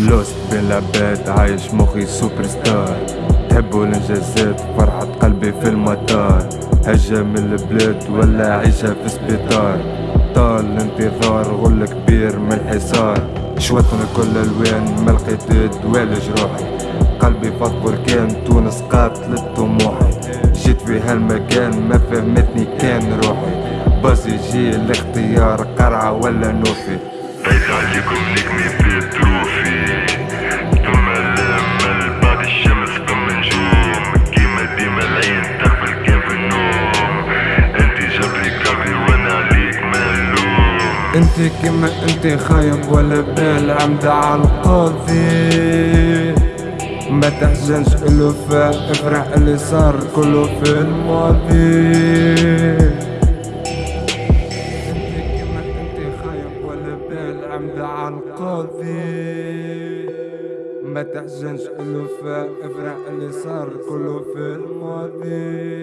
لوست بين العباد عايش مخي سوبر ستار تحبوا الانجازات فرحة قلبي في المطار. هجة من البلاد ولا عيشة في سبيطار طال الانتظار غل كبير من الحصار. شوتنا كل الوان ما لقيت دوالج روحي. قلبي فاض بركان تونس قاتلت طموحي جيت في هالمكان ما فهمتني كان روحي. باز يجي الاختيار قرعة ولا نوفي. بيت عليكم نجمي بعد الشمس نجوم كيما ديما العين كان في النوم انت جبري وأنا عليك ملوم انت كما انت خايب ولا بال عمدة على القاضي ما تحزنش الوفاء افرح اللي صار كله في الماضي. على القاضي ما تحزنش الوفاء افرح اللي صار كله في الماضي.